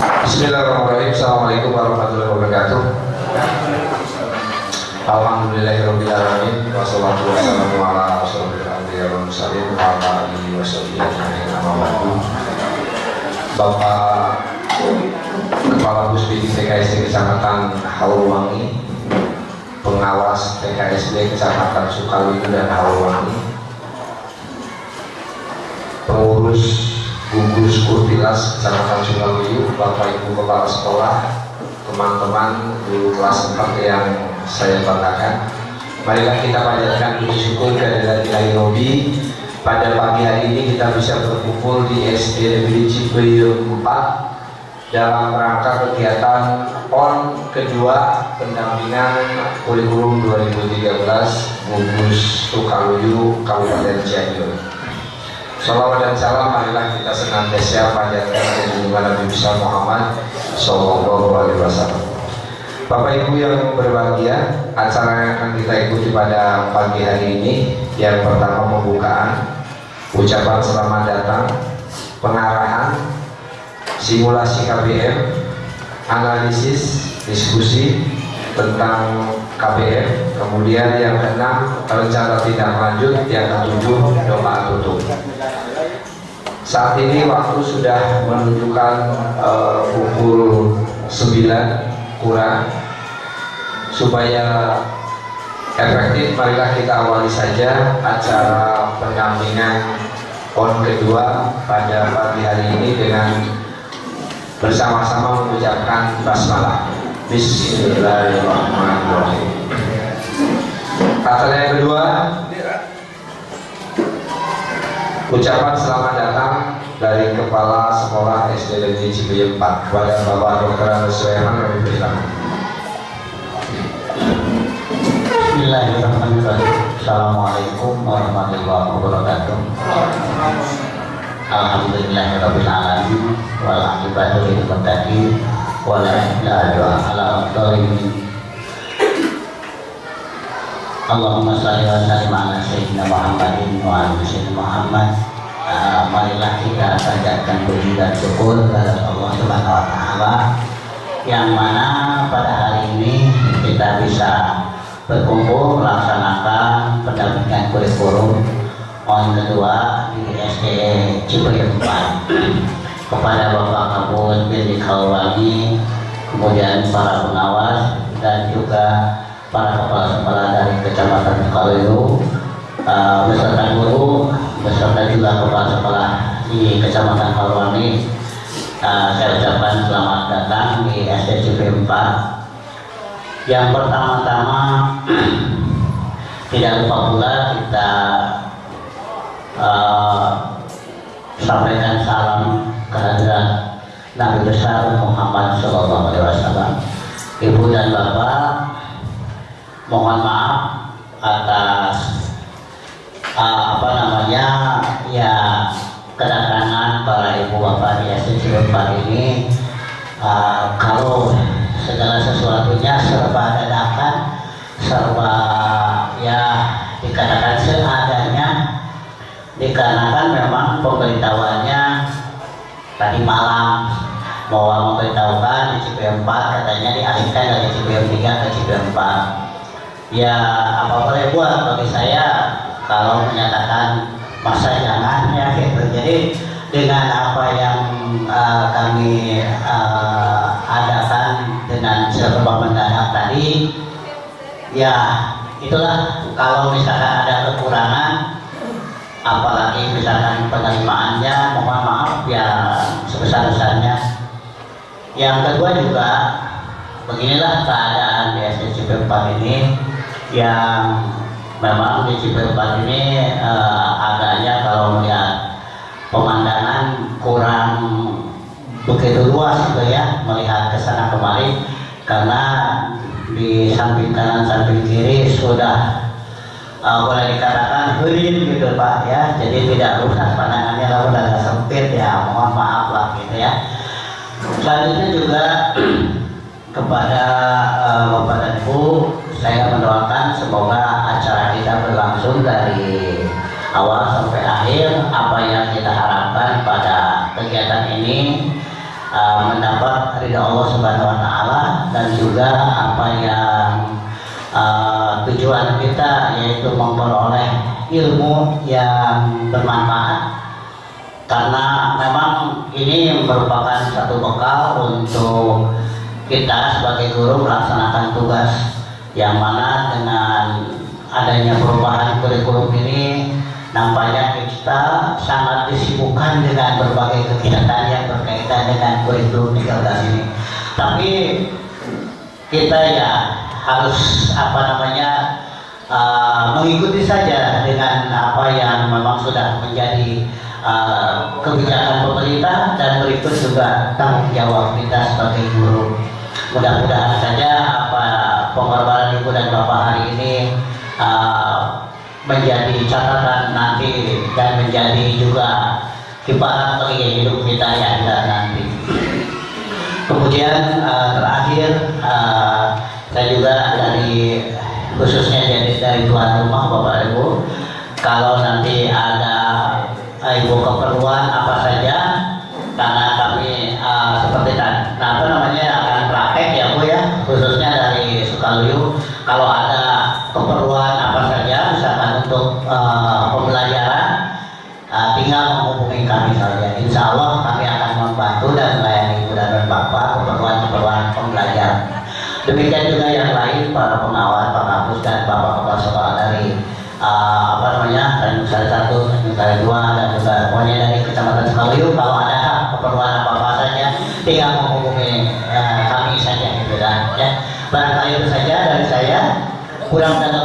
Bismillahirrahmanirrahim. Assalamualaikum warahmatullahi wabarakatuh. Alhamdulillahirrahmanirrahim Wassalatu wassalamu ala rasulil anbiya wal mursalin wa ala. Bapak Kepala Puspidi TKSD Kecamatan Haluwangi Pengawas TKSD Kecamatan Sukawiyu dan Haluwangi Pengurus gugus kurtilas Kecamatan Sukawiyu Bapak Ibu Kepala Sekolah teman-teman guru kelas 4 yang saya banggakan. Marilah kita panjatkan puji syukur kehadirat ilahi Robi. Pada pagi hari ini kita bisa berkumpul di SD Negeri Cipeyung 4 dalam rangka kegiatan PON kedua pendampingan kurikulum 2013 gugus Sukaluyu Kabupaten Cianjur Salawat dan salam marilah kita senantiasa panjatkan kegunaan Nabi besar Muhammad Sallallahu Alaihi Wasallam. Bapak Ibu yang berbahagia, acara yang akan kita ikuti pada pagi hari ini yang pertama pembukaan, ucapan selamat datang, pengarahan, simulasi KBM, analisis, diskusi tentang KBM, kemudian yang keenam rencana tindak lanjut, yang ketujuh doa tutup. Saat ini waktu sudah menunjukkan uh, pukul 9 kurang. Supaya efektif marilah kita awali saja acara pendampingan PON kedua pada pagi hari ini dengan bersama-sama mengucapkan basmalah. Bismillahirrahmanirrahim. Kata yang kedua Ucapan selamat datang dari Kepala Sekolah SD Negeri Cipayung 4 kepada Bapak Dr. Sulaiman kami berikan. Bismillahirrahmanirrahim. Assalamualaikum warahmatullahi wabarakatuh. Alhamdulillahirabbil alamin wal aqibatu lil muttaqin wa la ilaha ala dhalimin. Allahumma shalli wa sallim ala sayyidina Muhammadin wa ala sayyidina Muhammad. Uh, marilah kita panjatkan puji dan syukur kepada Allah Subhanahu wa taala yang mana pada hari ini kita bisa berkumpul melaksanakan pendampingan kurikulum on kedua di SD Cipayung 4 kepada Bapak Kabut Billy Kalwangi kemudian para pengawas dan juga para kepala sekolah dari Kecamatan Sukaluyu uh, beserta guru beserta juga kepala sekolah di Kecamatan Kalwangi. Uh, saya ucapkan selamat datang di SDCP 4 yang pertama-tama tidak lupa pula kita uh, sampaikan salam kehadiran Nabi besar Muhammad Shallallahu Alaihi Wasallam. Ibu dan Bapak mohon maaf atas uh, apa namanya ya kedatangan para ibu bapak di SDC 4 ini. Uh, kalau segala sesuatunya serba dadakan serba ya dikatakan seadanya dikarenakan memang pemberitahuannya tadi malam bahwa memberitahukan di CPM 4 katanya dialihkan dari CPM 3 ke CPM 4 ya apa boleh buat bagi saya kalau menyatakan masa jangan ya gitu. Jadi dengan apa yang uh, kami uh, adakan dengan serba mendadak tadi ya itulah. Kalau misalkan ada kekurangan apalagi misalkan penerimaannya mohon maaf ya sebesar-besarnya. Yang kedua juga beginilah keadaan di SDCP 4 ini yang memang di Ciperupat ini uh, agaknya kalau melihat pemandangan kurang begitu luas gitu ya melihat ke sana kemari karena di samping kanan samping kiri sudah uh, boleh dikatakan herin gitu Pak ya. Jadi tidak luas pandangannya lalu agak sempit ya. Mohon maaf lah gitu ya. Selanjutnya juga kepada uh, Bapak dan Ibu saya mendoakan semoga acara kita berlangsung dari awal sampai akhir. Apa yang kita harapkan pada kegiatan ini uh, mendapat ridha Allah Subhanahu wa taala dan juga apa yang uh, tujuan kita yaitu memperoleh ilmu yang bermanfaat. Karena memang ini merupakan satu bekal untuk kita sebagai guru melaksanakan tugas yang mana dengan adanya perubahan kurikulum ini nampaknya kita sangat disibukkan dengan berbagai kegiatan yang berkaitan dengan kurikulum 13 ini tapi kita ya harus apa namanya uh, mengikuti saja dengan apa yang memang sudah menjadi uh, kebijakan pemerintah dan berikut juga tanggung jawab kita sebagai guru. Mudah-mudahan saja apa pengorbanan ibu dan bapak hari ini uh, menjadi catatan nanti dan menjadi juga kiparat bagi hidup kita yang nanti. Kemudian uh, terakhir uh, saya juga dari khususnya jadi dari tuan rumah bapak ibu kalau nanti ada ibu keperluan apa saja Sari dua dan juga pokoknya dari kecamatan Sekaliu kalau ada keperluan apa apa saja tinggal menghubungi uh, kami saja gitu kan ya. Barangkali itu saja dari saya. Kurang dan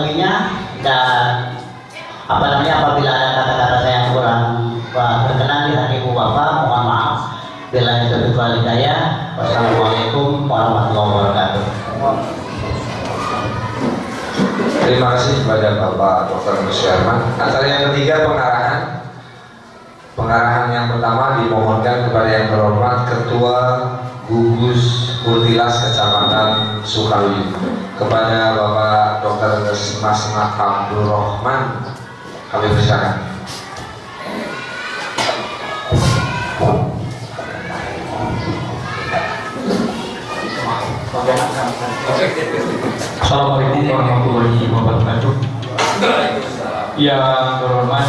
Terima kasih kepada Bapak Dr. Musyaman. Acara yang ketiga pengarahan. Pengarahan yang pertama dimohonkan kepada yang terhormat Ketua Gugus Kurtilas Kecamatan Sukawi kepada Bapak Dr. Mas Abdul Rahman kami persilakan. Assalamualaikum warahmatullahi wabarakatuh. Yang terhormat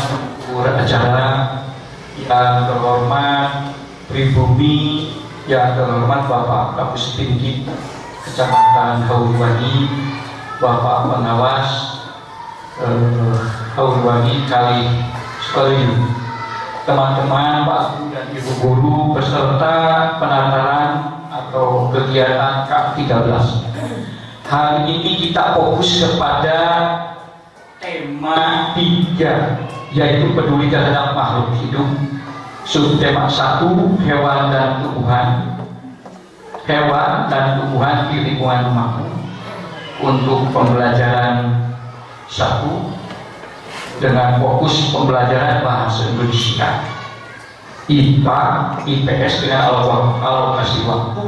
guru acara, yang terhormat pribumi, yang terhormat Bapak Kapus Tinggi Kecamatan Haurwani, Bapak Pengawas eh, Haurwani Kali Sekali, teman-teman Pak Guru dan Ibu Guru beserta penataran atau kegiatan K13 hari ini kita fokus kepada tema tiga yaitu peduli terhadap makhluk hidup. Subtema satu hewan dan tumbuhan. Hewan dan tumbuhan di lingkungan rumahmu. Untuk pembelajaran satu dengan fokus pembelajaran bahasa Indonesia. IPA, IPS dengan alokasi waktu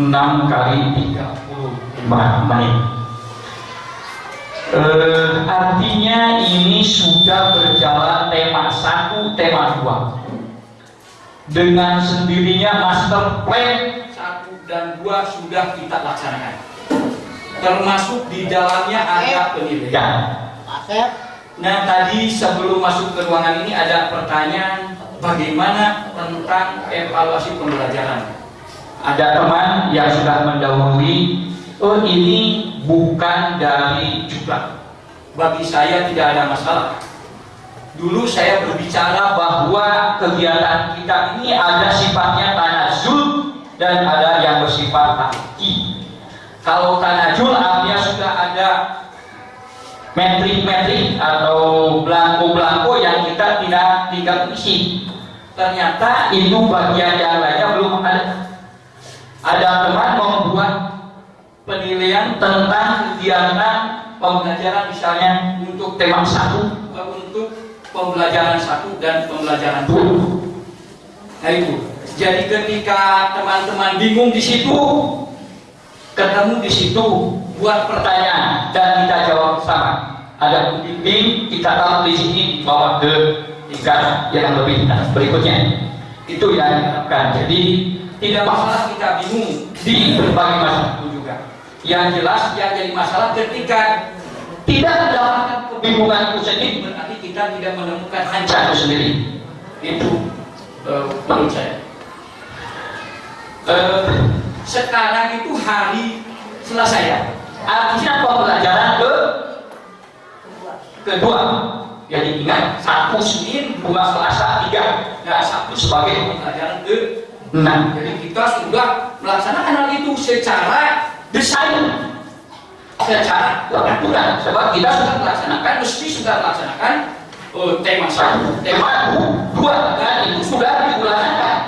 6 kali 35 menit eh, artinya ini sudah berjalan tema 1, tema 2 dengan sendirinya master plan 1 dan 2 sudah kita laksanakan. Termasuk di dalamnya ada penilaian. Nah tadi sebelum masuk ke ruangan ini ada pertanyaan bagaimana tentang evaluasi pembelajaran? Ada teman yang sudah mendahului oh ini bukan dari juga bagi saya tidak ada masalah. Dulu saya berbicara bahwa kegiatan kita ini ada sifatnya tanazul dan ada yang bersifat tahki. Kalau tanajul artinya sudah ada metrik-metrik atau belangko-belangko yang kita tidak tinggal isi. Ternyata itu bagian yang lainnya belum ada. Ada teman membuat penilaian tentang kegiatan pembelajaran misalnya untuk tema satu untuk pembelajaran satu dan pembelajaran dua. Nah itu. Jadi ketika teman-teman bingung di situ ketemu di situ buat pertanyaan dan kita jawab sama. Ada pembimbing kita tahu di sini bawa ke tingkat yang lebih nah, berikutnya. Itu yang diharapkan. Jadi tidak masalah kita bingung di berbagai masalah juga yang jelas yang jadi masalah ketika tidak mendapatkan kebingungan itu sendiri berarti kita tidak menemukan hancur sendiri. Itu uh, menurut saya. Uh, sekarang itu hari selesai ya. Artinya pembelajaran ke kedua. Jadi ingat satu Senin dua Selasa tiga. Nah satu sebagai pembelajaran ke enam. Jadi kita sudah melaksanakan hal itu secara desain secara aturan sebab kita sudah melaksanakan mesti sudah melaksanakan uh, tema satu. Tema dua dan itu sudah digunakan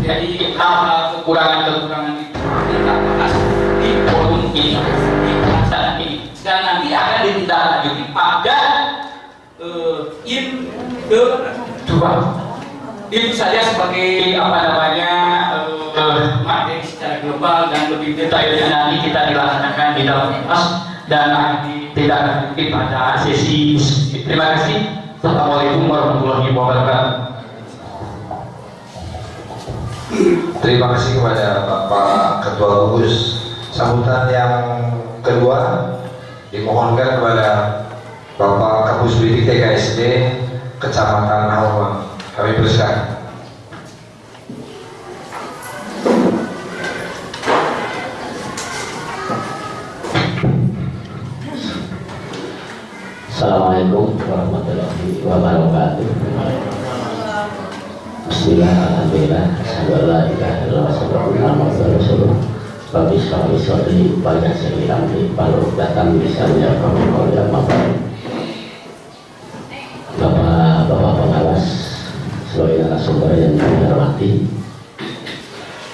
jadi hal-hal kekurangan-kekurangan itu kita bahas di forum ini di pelaksanaan ini. Dan nanti akan ditindaklanjuti pada uh, in kedua itu saja sebagai apa namanya uh, materi secara global dan lebih detailnya nanti kita dilaksanakan di dalam kelas dan nanti tidak lanjuti pada sesi terima kasih Assalamualaikum warahmatullahi wabarakatuh Terima kasih kepada Bapak Ketua Gugus. Sambutan yang kedua dimohonkan kepada Bapak Kapus Bidik TKSD Kecamatan Haurman. Kami persilakan. Assalamualaikum warahmatullahi wabarakatuh. Bismillah, Alhamdulillah, Alhamdulillah, Alhamdulillah, Alhamdulillah, Rabbi sekali sodri, banyak sekali ramli, baru datang misalnya kami kau yang narasumber yang kami hormati,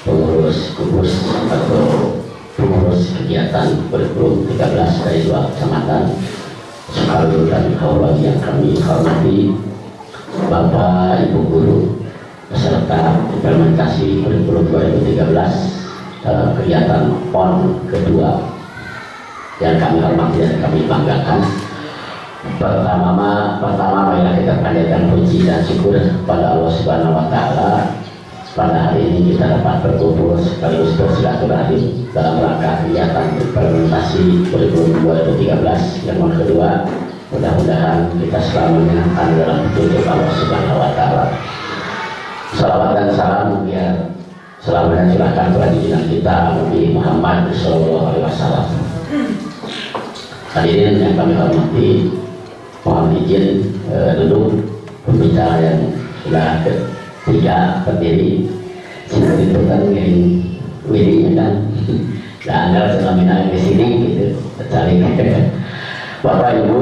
pengurus gugus atau pengurus kegiatan kurikulum 13 dari dua kecamatan, Sukarno dan kawan yang kami hormati, Bapak Ibu Guru, peserta implementasi kurikulum 2013 dalam kegiatan PON kedua yang kami hormati dan kami banggakan. Pertama, pertama marilah kita panjatkan puji dan syukur pada Allah Subhanahu Wa Taala. Pada hari ini kita dapat berkumpul sekaligus bersilaturahim dalam rangka kegiatan implementasi kurikulum 2013 yang kedua. Mudah-mudahan kita selamanya akan dalam petunjuk Allah Subhanahu Wa Taala. Salawat dan salam biar selamanya silahkan kepada kita Nabi Muhammad Sallallahu Alaihi Wasallam. Hadirin yang kami hormati, mohon izin eh, duduk. Pembicara yang sudah ketiga berdiri. Seperti itu kan yang wirinya kan, dan anda selama di sini gitu, saling Bapak Ibu,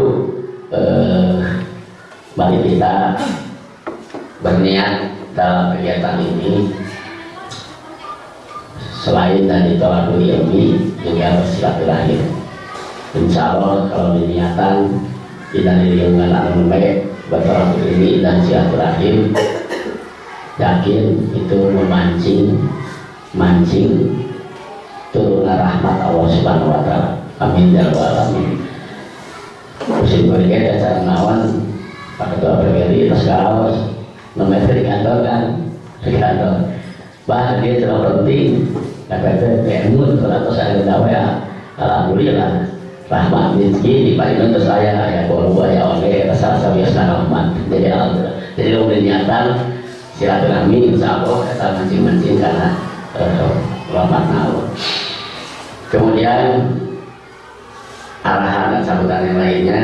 eh, mari kita berniat dalam kegiatan ini. Selain dari tolakul ilmi juga bersilaturahim. Insya Allah kalau diniatan kita diriungkan alam baik bertolakul ilmi dan silaturahim. Yakin itu memancing mancing turunlah rahmat Allah subhanahu wa ta'ala. Amin ya alamin. Musim berikutnya cara nawan Pak Ketua PBRI terus kaos nomor kantor kan? Di kantor bah dia terlalu penting kata itu kemun kalau saya tahu ya. Alhamdulillah rahmat rezeki di paling untuk saya. Ya kalau ya oleh rasa rasa biasa rahmat jadi alhamdulillah. Jadi lo niatan silaturahmi insya Allah kita mancing mancing karena uh, rahmat Allah kemudian arahan dan sambutan yang lainnya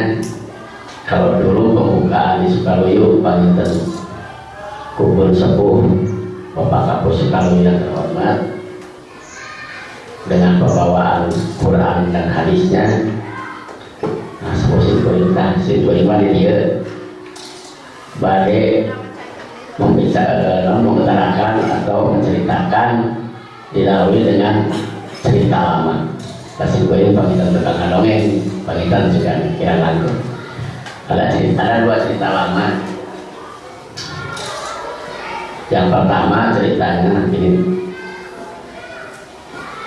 kalau dulu pembukaan di Sukaluyu Panginten kubur sepuh Bapak Kapus Sukaluyu yang terhormat dengan pembawaan Quran dan hadisnya. Nah sebuah simpulinah simpulinah di dia badai membicara mengutarakan atau menceritakan dilalui dengan cerita lama. Kasih gue ini pangitan tentang dongeng pangitan juga kira lagu. Ada cerita ada dua cerita lama. Yang pertama ceritanya ini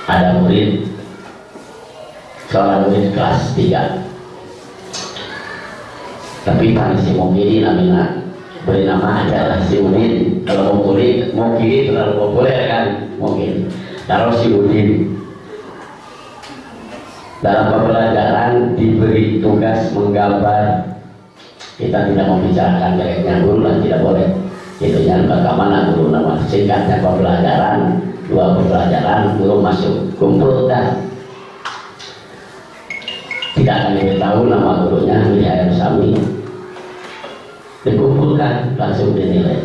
ada murid seorang murid kelas 3 tapi paling si mungkin namanya beri nama aja si Udin kalau mau kiri mau kiri terlalu populer kan mungkin kalau si Udin dalam pembelajaran diberi tugas menggambar. Kita tidak membicarakan mereka guru dan tidak boleh. Itu yang bagaimana guru nama singkatnya pembelajaran dua pembelajaran guru masuk. Kumpul dan tidak akan diketahui nama gurunya William Sami. Dikumpulkan langsung dinilai.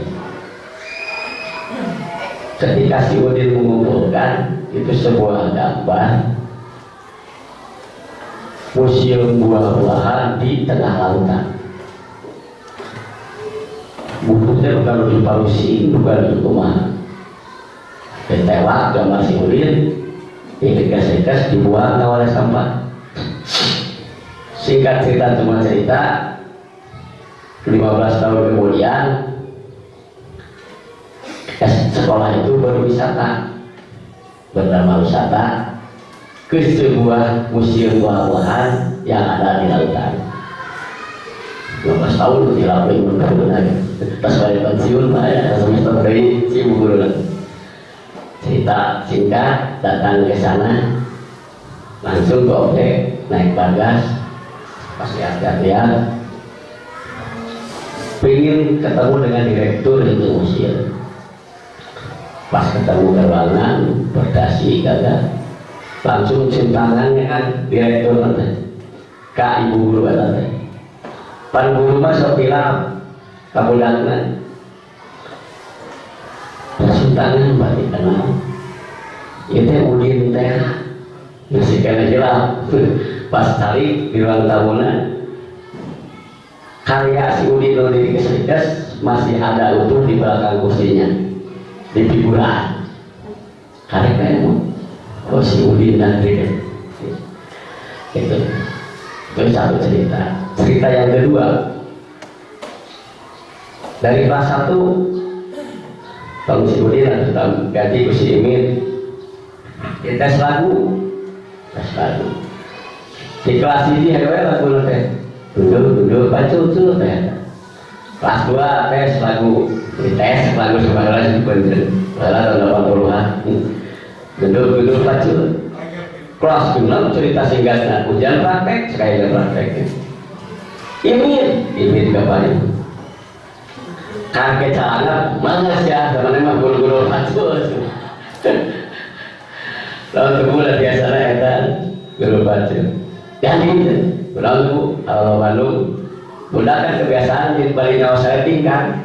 Ketika si Udin mengumpulkan itu sebuah gambar. Museum buah-buahan di tengah lautan. Bukunya bukan lebih palusi bukan lebih kumaha ditewak gambar si Udin dikas-dikas dibuang oleh sampah. Singkat cerita cuma cerita 15 tahun kemudian sekolah itu berwisata bernama wisata ke sebuah museum buah-buahan yang ada di lautan. 15 tahun tidak boleh menurun lagi pas balik pensiun pak ya semester dari si guru cerita singkat datang ke sana. Langsung ke naik bagas pas lihat-lihat pengen ketemu dengan direktur itu museum pas ketemu gerbangan berdasi kagak langsung cium tangannya kan direktur nanti kak ibu guru kata pan guru mah sok bilang kamu tangan berarti kenal itu udin teh masih kena jelas. Pas tarik di ruang tamunan karya si Udin di Keserikas masih ada utuh di belakang kursinya. Di figuran karya kayak oh si Udin dan Ridin itu. Itu satu cerita. Cerita yang kedua. Dari kelas satu tahun si Udin atau ganti ke si Imin kita tes lagu. Tes lagu. Di kelas ini ada lagu nanti duduk duduk baca tuh teh. Kelas dua tes lagu. Di tes lagu sebenarnya bener. Malah tahun delapan puluhan. Duduk duduk baca. Kelas enam cerita singkatnya. Hujan praktek sekali praktek. Ini ini kapan kaget sangat mana sih ya teman emang guru-guru baca lalu kemudian biasanya kita guru baca. Jadi Lalu kalau Bandung Bunda kan kebiasaan di balik nyawa saya tingkat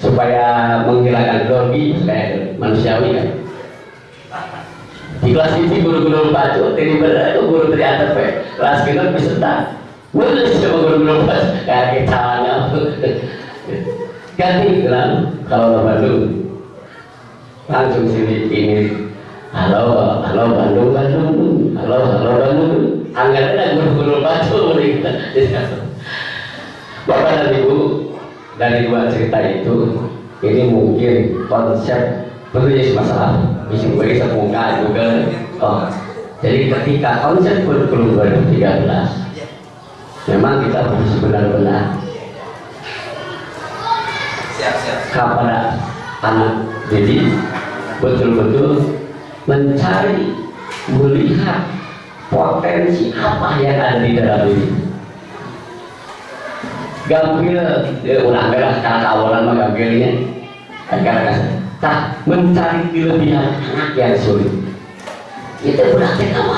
supaya menghilangkan grogi supaya manusiawi kan? Di kelas ini guru-guru baju ini benar itu guru ternyata pe kelas kita bisa tak boleh sama guru-guru baju kayak kita ganti kan kalau Bandung. Langsung sini ini halo halo Bandung Bandung. Halo halo Bandung. Anggarannya guru-guru batu Bapak dan Ibu dari dua cerita itu ini mungkin konsep penulis masalah. Bisa bagi semuka juga. Oh jadi ketika konsep kurikulum 2013 memang kita harus benar-benar kepada anak jadi betul-betul mencari melihat potensi apa yang ada di dalam diri gampil ya ulah beres karena awalan mah gampilnya karena tak mencari kelebihan anak yang sulit. Itu berarti kamu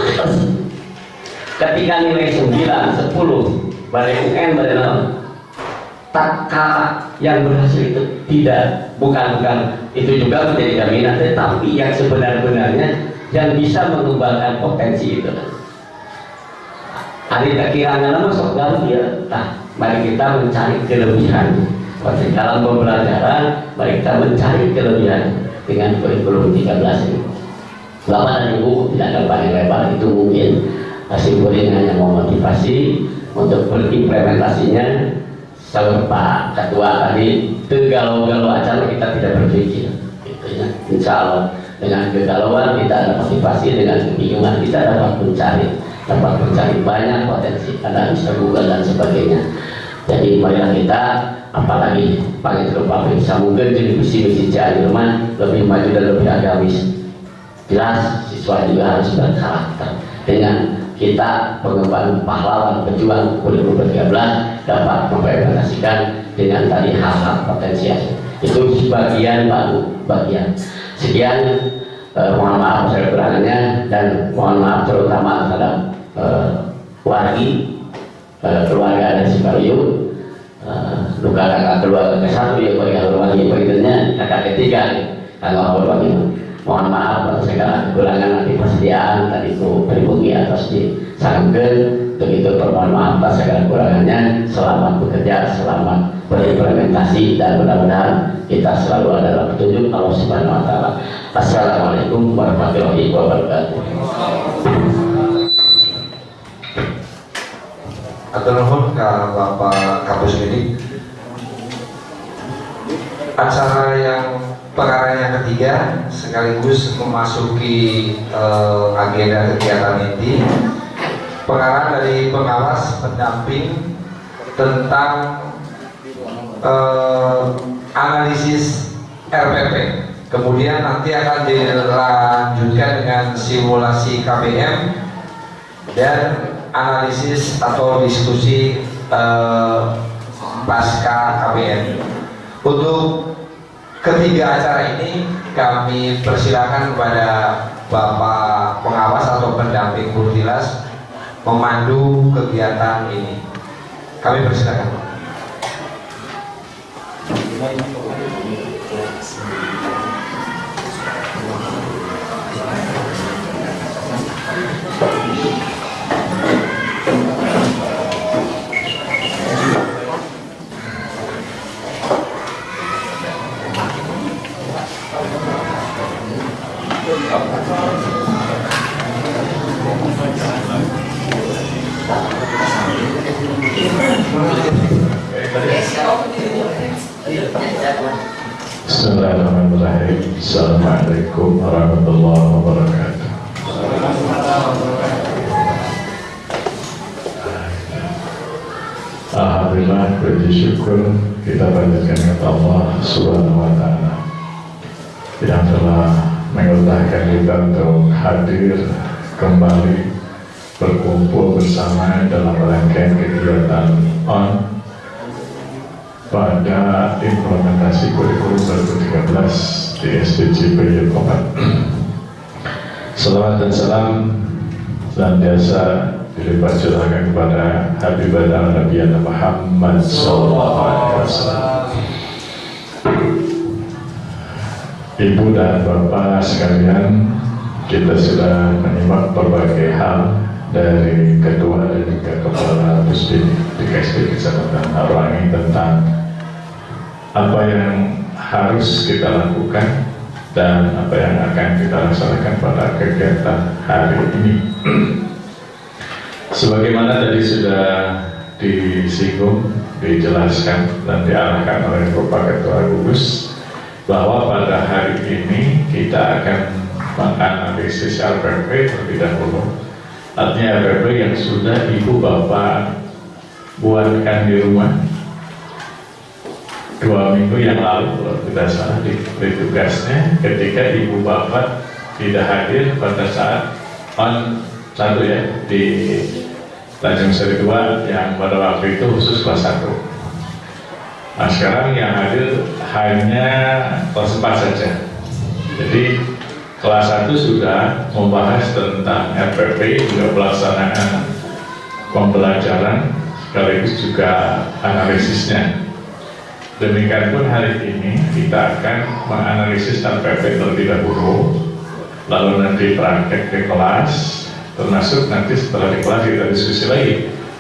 ketika nilai 9, 10 balik UN balik tak kalah yang berhasil itu tidak bukan bukan. Itu juga menjadi jaminan. Tetapi yang sebenar-benarnya yang bisa mengembangkan potensi itu. Hari kekirangan masuk dalam dia nah mari kita mencari kelebihan. Seperti dalam pembelajaran mari kita mencari kelebihan dengan kurikulum 13 ini. Bapak dan Ibu tidak ada panjang lebar itu mungkin Asimpulin hanya mau motivasi untuk berimplementasinya Sama Pak Ketua tadi Tegalau-galau acara kita tidak berpikir. Gitu ya. Insya Allah dengan kegalauan kita ada motivasi dengan kebingungan kita dapat mencari dapat mencari banyak potensi ada bisa Google dan sebagainya. Jadi marilah kita apalagi paling terupami bisa mungkin jadi misi-misi Jerman lebih maju dan lebih agamis. Jelas siswa juga harus berkarakter. Dengan kita pengemban pahlawan pejuang 2013 dapat mengimplementasikan dengan tadi hal-hal potensial itu sebagian baru bagian sekian eh, mohon maaf saya dan mohon maaf terutama terhadap eh, wargi eh, keluarga dari Sibayu Uh, luka kakak keluarga ke satu ya keluarga berbagi berikutnya kakak ketiga kalau berbagi mohon maaf kalau segala kekurangan nanti persediaan tadi itu pribumi atas disangken begitu permohon maaf atas segala kekurangannya selamat bekerja selamat berimplementasi dan mudah-mudahan kita selalu ada dalam petunjuk Allah Subhanahu wa taala. Assalamualaikum warahmatullahi wabarakatuh. Atau ke Bapak Kapus ini acara yang perkara yang ketiga sekaligus memasuki uh, agenda kegiatan ini perkara dari pengawas pendamping tentang uh, analisis RPP kemudian nanti akan dilanjutkan dengan simulasi KBM dan analisis atau diskusi uh, pasca KBM untuk ketiga acara ini kami persilakan kepada Bapak pengawas atau pendamping Kurtilas memandu kegiatan ini. Kami persilakan. Bismillahirrahmanirrahim Assalamualaikum warahmatullahi wabarakatuh. Alhamdulillah puji syukur kita panjatkan kepada Allah subhanahu wa ta'ala yang telah mengutahkan kita untuk hadir kembali berkumpul bersama dalam rangkaian kegiatan on pada implementasi kurikulum 2013 di SDG Komat. Selamat dan salam dan biasa dilipat curahkan kepada Habibah Nabi Muhammad Sallallahu Alaihi Wasallam. Ibu dan Bapak sekalian, kita sudah menyimak berbagai hal dari ketua dan juga kepala Pusdin di KSD Kecamatan Arwangi tentang apa yang harus kita lakukan dan apa yang akan kita laksanakan pada kegiatan hari ini. Sebagaimana tadi sudah disinggung, dijelaskan dan diarahkan oleh Bapak Ketua Gugus bahwa pada hari ini kita akan menganalisis RPP terlebih dahulu artinya RPP yang sudah ibu bapak buatkan di rumah dua minggu yang lalu kalau tidak salah diberi tugasnya ketika ibu bapak tidak hadir pada saat on satu ya di Tanjung Seri 2 yang pada waktu itu khusus kelas 1 nah sekarang yang hadir hanya kelas 4 saja. Jadi kelas 1 sudah membahas tentang RPP juga pelaksanaan pembelajaran sekaligus juga analisisnya demikian pun hari ini kita akan menganalisis RPP terlebih dahulu lalu nanti praktek di kelas termasuk nanti setelah di kelas kita diskusi lagi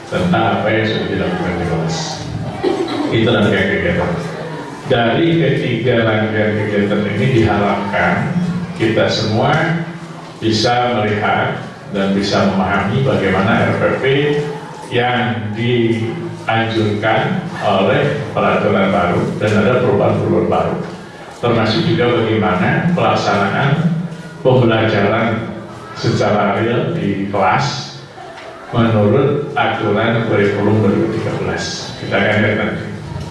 tentang apa yang sudah dilakukan di kelas. Itu rangkaian kegiatan. Dari ketiga rangkaian kegiatan ini diharapkan kita semua bisa melihat dan bisa memahami bagaimana RPP yang dianjurkan oleh peraturan baru dan ada perubahan-perubahan baru. Termasuk juga bagaimana pelaksanaan pembelajaran secara real di kelas menurut aturan kurikulum 2013 kita akan lihat nanti.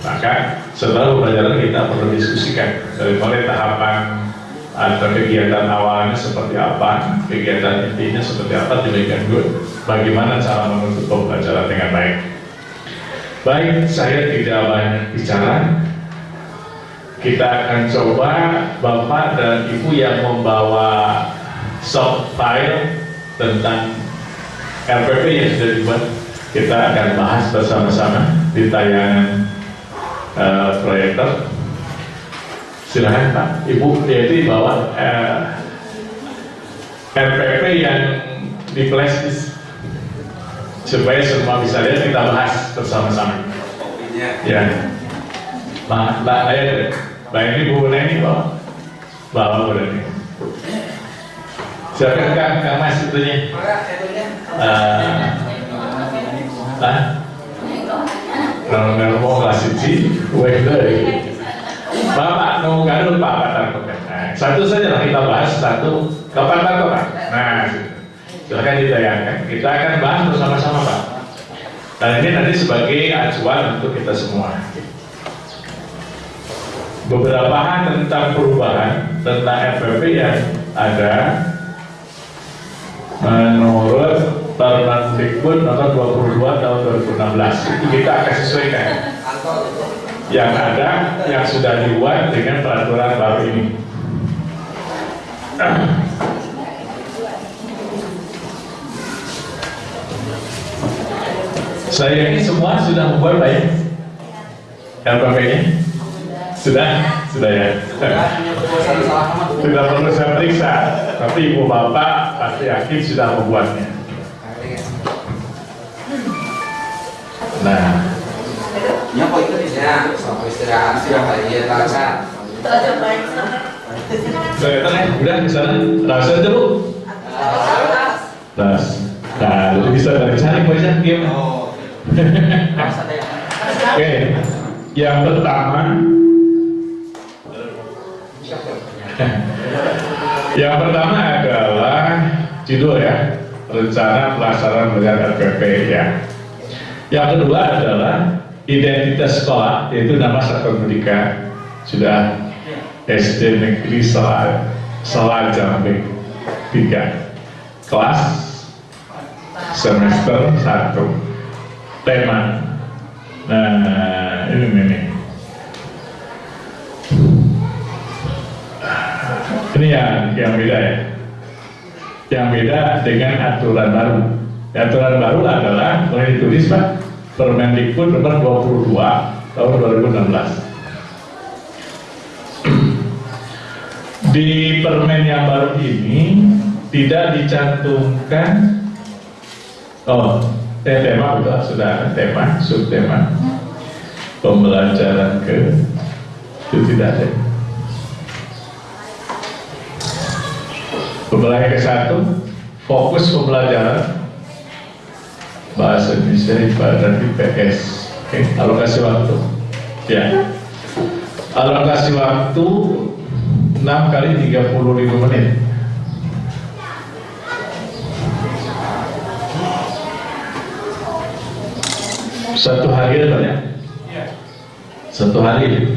Maka setelah pembelajaran kita perlu diskusikan dari mulai tahapan atau kegiatan awalnya seperti apa, kegiatan intinya seperti apa, demikian juga bagaimana cara menutup pembelajaran dengan baik. Baik, saya tidak banyak bicara. Kita akan coba Bapak dan Ibu yang membawa soft file tentang RPP yang sudah dibuat. Kita akan bahas bersama-sama di tayangan uh, proyektor. Silahkan Pak. Ibu yaitu bawa uh, RPP yang di flash supaya semua bisa lihat kita bahas bersama-sama. Ya. Mbak Mbak Ayah Mbak ini Bu Neni bawa bawa Bu Neni silakan Kang Kang Mas itunya. Uh, ah kalau nggak mau kelas siji weh deh Bapak mau garut Pak Batar nah, satu saja lah kita bahas satu. Kapan Pak Pak? Nah silahkan ditayangkan kita akan bahas bersama-sama Pak. Dan ini nanti sebagai acuan untuk kita semua. Beberapa hal tentang perubahan tentang FPP yang ada menurut Permendikbud nomor 22 tahun 2016 itu kita akan sesuaikan. Yang ada yang sudah dibuat dengan peraturan baru ini saya ini semua sudah membuat baik. LPP-nya sudah? Sudah ya? Tidak perlu saya periksa. Tapi ibu bapak pasti yakin sudah membuatnya. Nah. Ya kok itu bisa sama istirahat? Sudah kali ya tangga. saya tanya udah di sana. Rasa aja bu. Nah, nah jadi bisa dari cari game Oh. Oke, yang pertama Yang pertama adalah judul ya, rencana pelaksanaan belajar RPP ya. Yang kedua adalah identitas sekolah, yaitu nama satuan pendidikan sudah SD Negeri Selal Selal Jambi 3 kelas semester 1 tema. Nah ini nih ini. Yang yang beda ya. Yang beda dengan aturan baru. Aturan baru adalah boleh ditulis pak Permendikbud nomor 22 tahun 2016 di permen yang baru ini tidak dicantumkan oh eh, tema sudah ada tema subtema. Pembelajaran ke itu tidak ada pembelajaran ke satu fokus pembelajaran. Bahasa Indonesia ibadah IPS oke alokasi waktu. Ya. Alokasi waktu 6 kali 35 menit satu hari banyak satu hari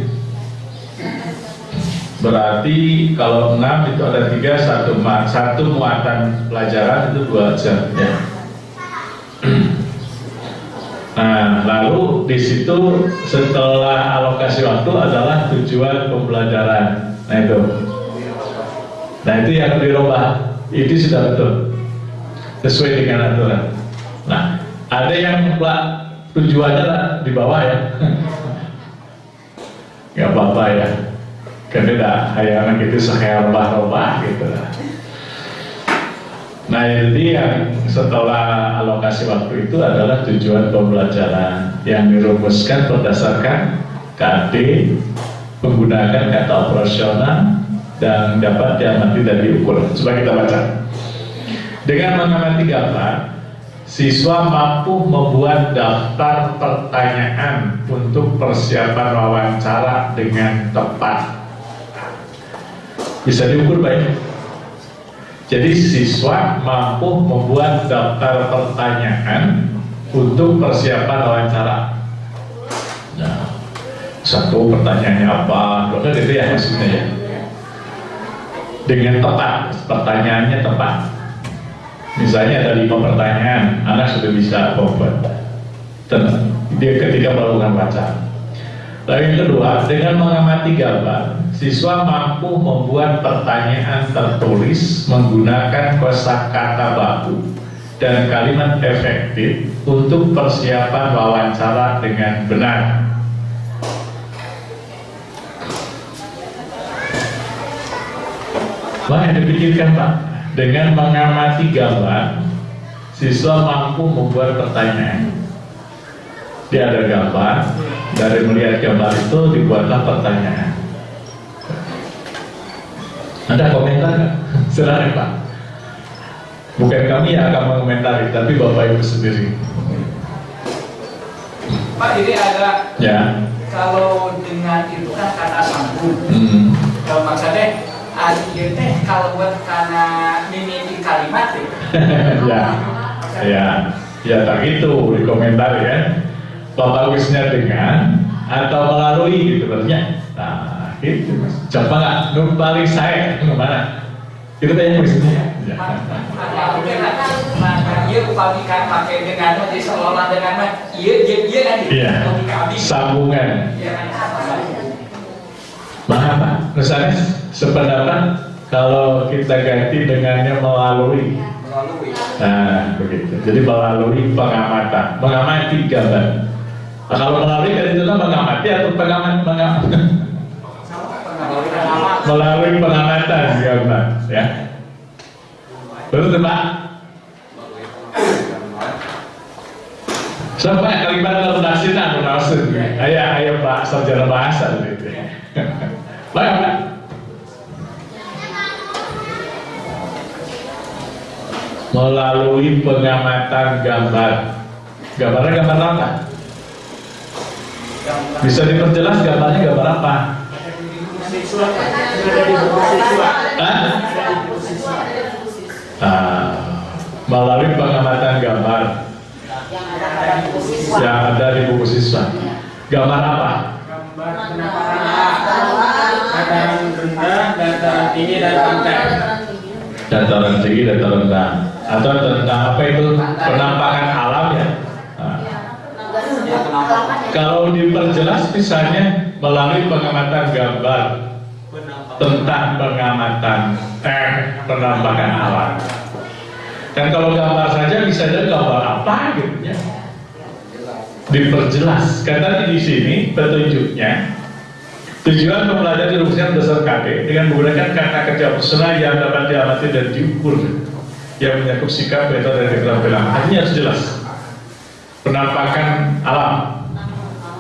berarti kalau 6 itu ada tiga satu, satu muatan pelajaran itu dua jam ya Nah, lalu di situ setelah alokasi waktu adalah tujuan pembelajaran. Nah itu, nah itu yang dirubah. Itu sudah betul sesuai dengan aturan. Nah, ada yang tujuannya lah di bawah ya, nggak apa-apa ya. Karena tidak hayangan sekhayal robah gitu lah. Nah jadi yang setelah alokasi waktu itu adalah tujuan pembelajaran yang dirumuskan berdasarkan KD menggunakan kata operasional dan dapat diamati dan diukur. Coba kita baca. Dengan mengamati gambar, siswa mampu membuat daftar pertanyaan untuk persiapan wawancara dengan tepat. Bisa diukur baik. Jadi siswa mampu membuat daftar pertanyaan untuk persiapan wawancara. Nah, satu pertanyaannya apa itu ya maksudnya ya dengan tepat pertanyaannya tepat misalnya ada lima pertanyaan anak sudah bisa membuat dia ketika melakukan baca lalu yang kedua dengan mengamati gambar siswa mampu membuat pertanyaan tertulis menggunakan kosakata baku dan kalimat efektif untuk persiapan wawancara dengan benar. Yang dipikirkan Pak, dengan mengamati gambar, siswa mampu membuat pertanyaan. Dia ada gambar, dari melihat gambar itu dibuatlah pertanyaan. Ada komentar nggak? Silahkan Pak. Bukan kami yang akan mengomentari, tapi Bapak Ibu sendiri. Pak ini ada Ya. kalau dengan itu kan kata sambung. Hmm. Kalau maksudnya ada ieu teh kalau buat karena mimiti kalimat ya. ya, ya, ya tak itu di komentar ya. Bapak Wisnya dengan atau melalui gitu berarti. Nah, gitu mas. Coba nggak numpali saya ke mana? Itu tanya Wisnya. Ya. Nah, mungkin nah, iya upami kan pakai dengan di seolah dengan iya iya iya kan Iya. logika abdi. Sambungan. Iya kan. Pak, misalnya sependapat kalau kita ganti dengannya melalui. Melalui. Nah, begitu. Jadi melalui pengamatan, mengamati gambar. Nah, kalau melalui kan itu mengamati atau pengamat mengamat Melalui pengamat. melalui pengamatan gambar, ya. Betul tuh, Pak? Sampai kalimat redaksi nah redaksi. Ayah ayah Pak sarjana bahasa gitu. Pak. Melalui pengamatan gambar. Gambarnya gambar apa? Bisa diperjelas gambarnya gambar apa? Siswa sudah di buku siswa. Hah? Sudah di buku siswa. Ah, melalui pengamatan gambar yang ada di buku siswa. Gambar apa? Gambar dataran rendah, dataran tinggi dan pantai. Dataran tinggi, dataran rendah. Atau tentang apa itu penampakan alam ya? Nah, Ya, penampakan. kalau diperjelas misalnya melalui pengamatan gambar tentang pengamatan eh penampakan alam. Dan kalau gambar saja bisa jadi gambar apa gitu ya. Diperjelas. Tadi di sini petunjuknya tujuan mempelajari rumusnya dasar KD dengan menggunakan kata kerja personal yang dapat diamati dan diukur yang menyakup sikap, metode dan keterampilan. Artinya harus jelas. Penampakan alam.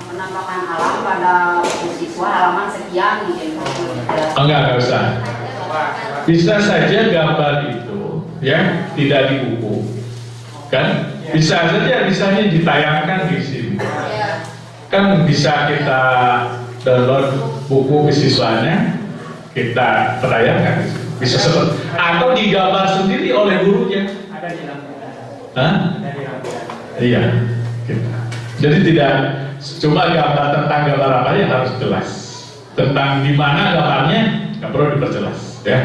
penampakan alam pada siswa halaman sekian gitu. Oh, enggak, enggak usah. Bisa saja gambar itu ya tidak di buku, kan? Bisa saja misalnya ditayangkan di sini. Kan bisa kita download buku siswanya, kita tayangkan. Seperti atau digambar sendiri oleh gurunya. Ada di. Hah? Iya. gitu. Jadi tidak cuma gambar tentang gambar apa yang harus jelas. Tentang di mana gambarnya nggak perlu diperjelas, ya.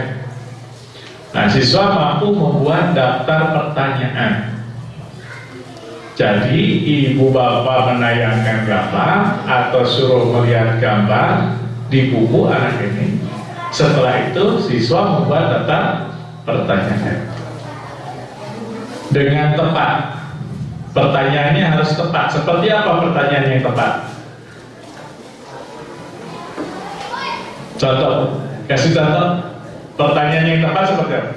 Nah, siswa mampu membuat daftar pertanyaan. Jadi ibu bapak menayangkan gambar atau suruh melihat gambar di buku anak ini. Setelah itu siswa membuat daftar pertanyaan dengan tepat. Pertanyaannya harus tepat. Seperti apa pertanyaan yang tepat? Contoh, kasih contoh. Pertanyaan yang tepat seperti apa?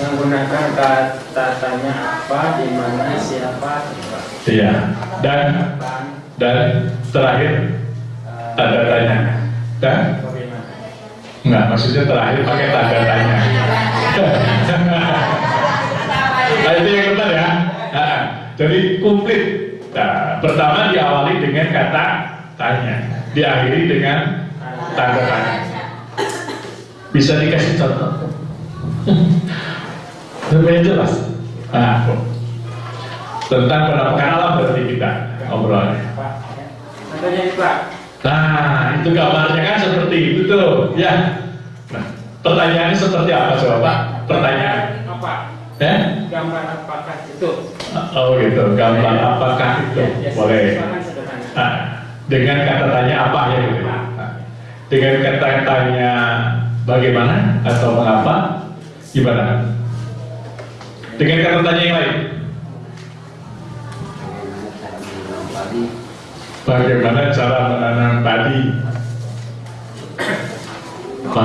menggunakan kata tanya apa, di mana, siapa, Iya. Dan dan terakhir tanda tanya. Dan bagaimana. enggak maksudnya terakhir pakai tanda tanya. nah, itu yang benar ya. Nah, jadi komplit. Nah, pertama diawali dengan kata tanya, diakhiri dengan tanda tanya. Bisa dikasih contoh? Supaya jelas. Nah, tentang penampakan alam berarti kita obrolannya. Pak, Nah, itu gambarnya kan seperti itu tuh, ya. Nah, pertanyaannya seperti apa coba Pak? Pertanyaan, apa? ya? Gambar apakah itu? Oh gitu, gambar apakah itu? Ya, ya, Boleh. sederhana. Nah, dengan kata tanya apa ya gitu. Nah, dengan kata tanya bagaimana atau mengapa, gimana? Dengan kata tanya yang lain, bagaimana cara menanam padi? Maka,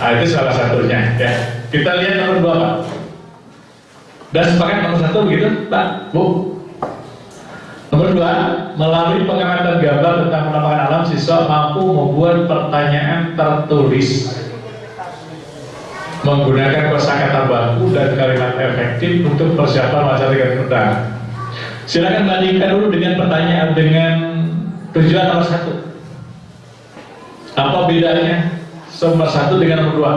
nah, itu salah satunya ya. Kita lihat nomor dua Pak. Dan sepakat nomor satu begitu Pak, Bu. Nomor dua, melalui pengamatan gambar tentang penampakan alam, siswa mampu membuat pertanyaan tertulis menggunakan kosakata baku dan kalimat efektif untuk persiapan dengan mudah. Silakan bandingkan dulu dengan pertanyaan dengan tujuan nomor satu. Apa bedanya nomor satu dengan nomor dua?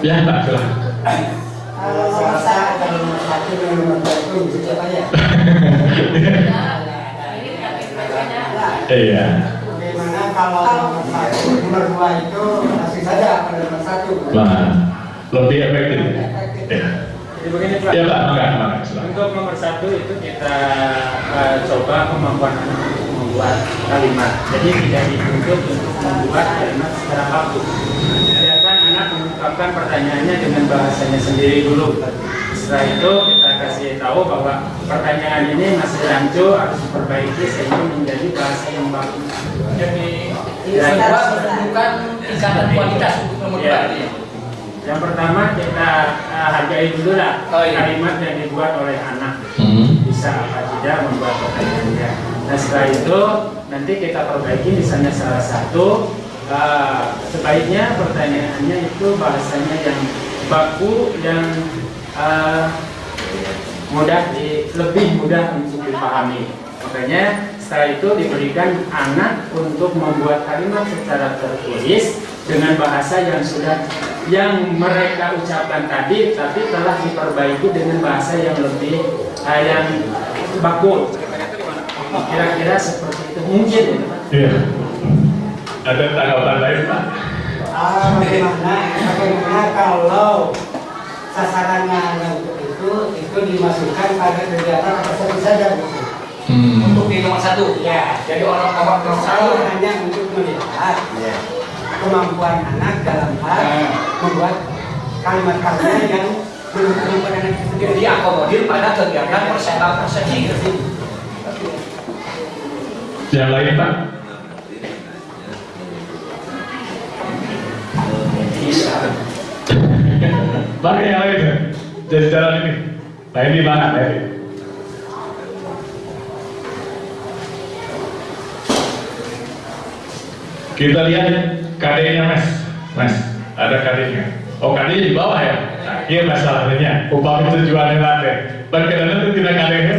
Ya, Pak, silahkan. Kalau nomor satu dengan nomor dua itu bisa apa ya? Iya. Kalau nomor satu, nomor dua itu langsung saja pada nomor satu. Nah, lebih efektif. Ya, Jadi begini Pak. ya Pak. Untuk nomor satu itu kita eh, coba kemampuan anak untuk membuat kalimat. Jadi tidak dituntut untuk membuat kalimat secara baku. Biarkan anak mengungkapkan pertanyaannya dengan bahasanya sendiri dulu. Setelah itu kita kasih tahu bahwa pertanyaan ini masih rancu harus diperbaiki sehingga menjadi bahasa yang bagus. Jadi yang ya. kedua menentukan tingkatan kualitas untuk nomor Ya. dua ini. Yang pertama kita eh, hargai dulu lah Oh, iya. kalimat yang dibuat oleh anak. Hmm. bisa apa tidak membuat pertanyaannya. Nah setelah itu nanti kita perbaiki misalnya salah satu uh, sebaiknya pertanyaannya itu bahasanya yang baku yang uh, mudah di, lebih mudah untuk dipahami. Makanya setelah itu diberikan anak untuk membuat kalimat secara tertulis dengan bahasa yang sudah yang mereka ucapkan tadi tapi telah diperbaiki dengan bahasa yang lebih uh, yang baku. Kira-kira seperti itu mungkin. Iya. Ada tanggapan lain Pak? Ah, bagaimana? Bagaimana kalau sasarannya yang untuk itu itu dimasukkan pada kegiatan apa saja di nomor satu. Ya, Jadi orang nomor nomor satu. Hanya untuk melihat kemampuan anak dalam hal membuat kalimat-kalimat yang menurut kemampuan anak itu sendiri. Jadi diakomodir pada kegiatan persentase gitu. Yang lain Pak? Bisa. Pak yang lain ya? Jadi jalan ini. Nah ini mana? Nah, ini. Kita lihat KD-nya Mas. Mas, ada KD-nya. Oh KD-nya di bawah ya? Nah, iya masalahnya. Upami tujuannya latih. Bagaimana itu tidak KD-nya.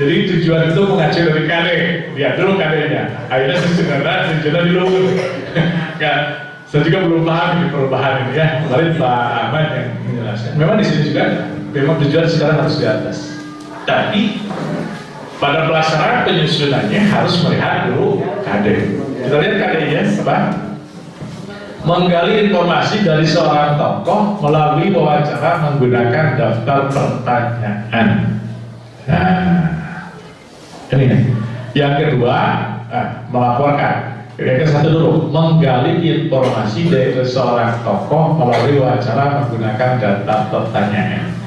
Jadi tujuan itu mengacu dari KD. Lihat dulu KD-nya. Akhirnya sebenarnya tujuannya di luhur. ya, saya juga belum paham ini perubahan ini ya. Kemarin Pak Ahmad yang menjelaskan. Memang di sini juga memang tujuan sekarang harus di atas. Tapi pada pelaksanaan penyusunannya harus melihat dulu KD. Kita lihat KD-nya apa? Menggali informasi dari seorang tokoh melalui wawancara menggunakan daftar pertanyaan. Nah, ini. Yang kedua, nah, melaporkan. Yang satu dulu, menggali informasi dari seorang tokoh melalui wawancara menggunakan data pertanyaan.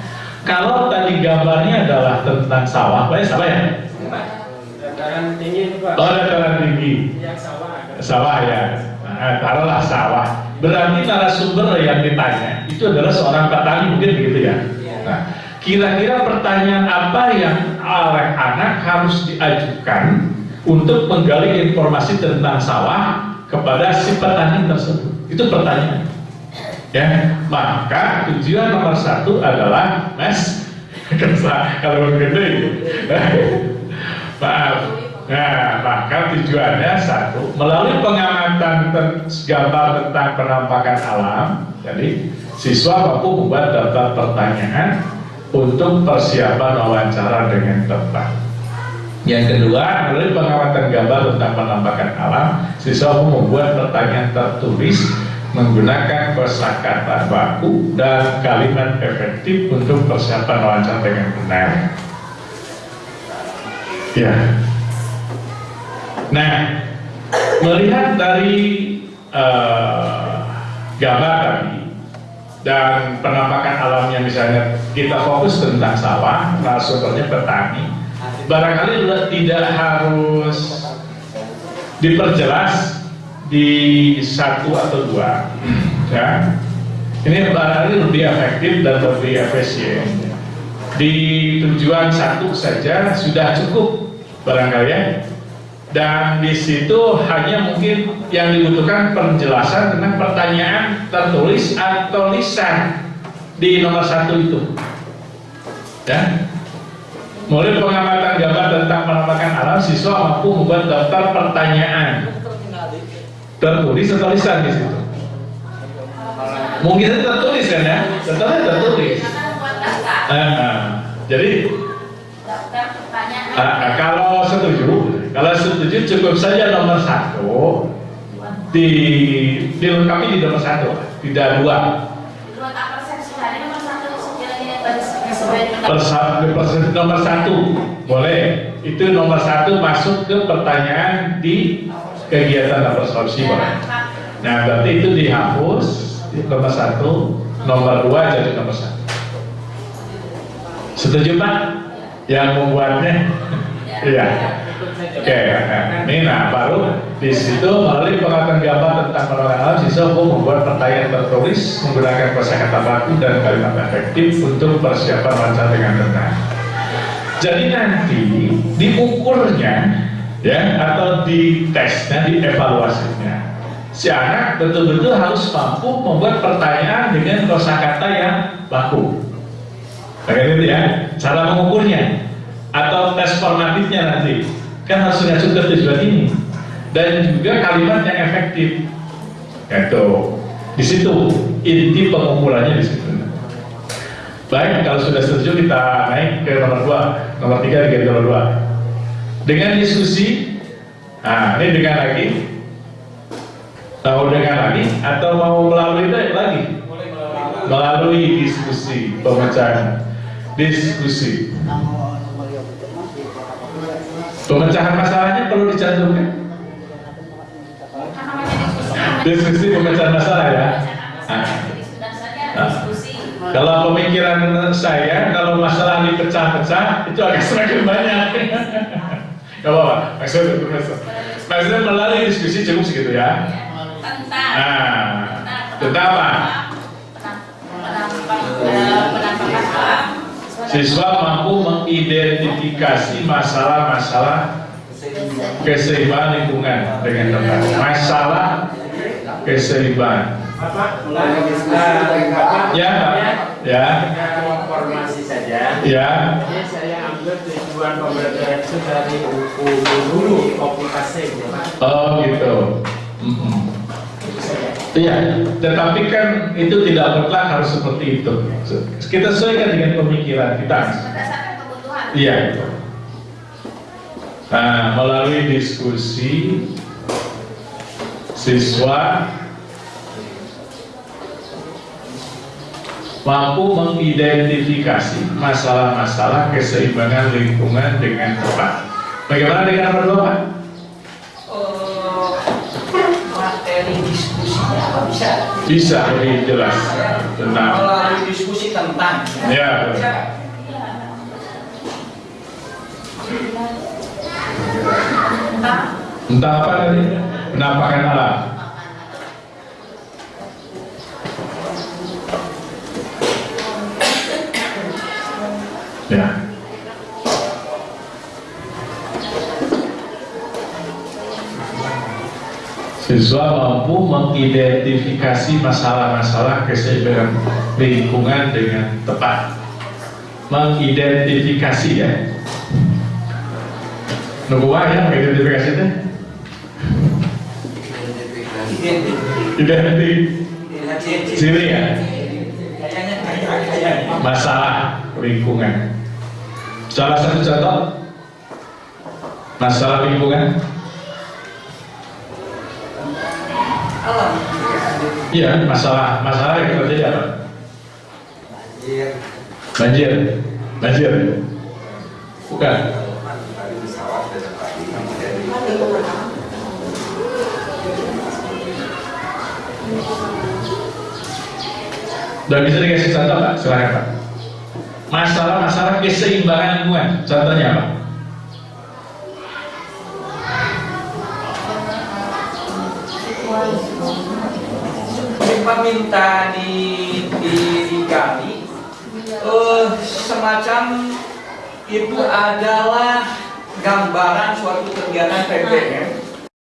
Kalau tadi gambarnya adalah tentang sawah, banyak sawah ya? Dataran tinggi itu Pak. Oh, dataran tinggi. Yang sawah ada. Sawah ya. Nah, taruhlah sawah. Berarti narasumber yang ditanya itu adalah seorang petani mungkin begitu ya. Nah, kira-kira pertanyaan apa yang oleh anak harus diajukan untuk menggali informasi tentang sawah kepada si petani tersebut? Itu pertanyaan. Ya, maka tujuan nomor satu adalah mas kerja kalau gede. Maaf, Nah, maka tujuannya satu, melalui pengamatan ten- gambar tentang penampakan alam, jadi siswa mampu membuat daftar pertanyaan untuk persiapan wawancara dengan tepat. Yang kedua, melalui pengamatan gambar tentang penampakan alam, siswa membuat pertanyaan tertulis menggunakan kosakata baku dan kalimat efektif untuk persiapan wawancara dengan benar. Ya, Nah, melihat dari eh, gambar tadi dan penampakan alamnya misalnya kita fokus tentang sawah, narasumbernya petani, barangkali tidak harus diperjelas di satu atau dua, ya. Ini barangkali lebih efektif dan lebih efisien. Di tujuan satu saja sudah cukup barangkali ya dan di situ hanya mungkin yang dibutuhkan penjelasan tentang pertanyaan tertulis atau lisan di nomor satu itu ya mulai pengamatan gambar tentang penampakan alam siswa mampu membuat daftar pertanyaan tertulis atau lisan di situ mungkin tertulis kan ya tertulis tertulis Eh, eh. jadi. Ah, kalau setuju, kalau setuju cukup saja nomor satu di dilengkapi di nomor satu, tidak dua. Persepsi nomor satu boleh. Itu nomor satu masuk ke pertanyaan di kegiatan absorpsi boleh. Nah berarti itu dihapus di nomor satu, nomor dua jadi nomor satu. Setuju Pak? Yang membuatnya? Iya. Oke, nah, ini nah baru di situ melalui pengetahuan gambar tentang penolongan alam siswa membuat pertanyaan tertulis menggunakan kosakata baku dan kalimat efektif untuk persiapan wawancara dengan tenang. Jadi nanti diukurnya ya atau di tesnya, di evaluasinya si anak betul-betul harus mampu membuat pertanyaan dengan kosakata yang baku. Kayak gitu ya, cara mengukurnya atau tes formatifnya nanti kan harus mengacu ke tujuan ini dan juga kalimat yang efektif. Itu di situ inti pengukurannya di situ. Baik, kalau sudah setuju kita naik ke nomor dua, nomor tiga ke nomor dua. Dengan diskusi, nah ini dengan lagi, mau dengan lagi atau mau melalui itu lagi? Melalui diskusi pemecahan, diskusi. Pemecahan masalahnya perlu dicantumkan. Kan diskusi. Pemecahan masalah ya. Nah. Diskusi. Kalau pemikiran saya, kalau masalah dipecah-pecah, itu agak semakin banyak. Gak apa-apa, maksudnya, maksudnya melalui diskusi cukup segitu ya. Tentang. Nah, tentang apa? Siswa mampu mengidentifikasi masalah-masalah keseimbangan lingkungan dengan tepat. Masalah keseimbangan. Ya. Ya, dengan informasi saja. ya. Tujuan pembelajaran itu dari buku dulu komunikasi ya Pak. Oh gitu. Mm-mm. Iya, tetapi kan itu tidak mutlak harus seperti itu. Kita sesuaikan dengan pemikiran kita. Iya. Nah, melalui diskusi siswa mampu mengidentifikasi masalah-masalah keseimbangan lingkungan dengan tepat. Bagaimana dengan nomor dua, Pak? materi diskusinya apa bisa Bisa lebih jelas tentang melalui diskusi tentang Ya, entah apa tadi penampakan alam. Siswa mampu mengidentifikasi masalah-masalah keseimbangan lingkungan dengan tepat. Mengidentifikasi ya. Nubuah ya, identifikasi itu? Identik ciri ya, masalah lingkungan. Salah satu contoh masalah lingkungan. Alam. Iya, masalah masalah yang terjadi apa? Banjir, banjir. Bukan. Dan bisa dikasih contoh Pak? Silahkan Pak. Masalah-masalah keseimbangan lingkungan. Contohnya apa? Kita minta di di digali. Eh, semacam itu adalah gambaran suatu kegiatan PPM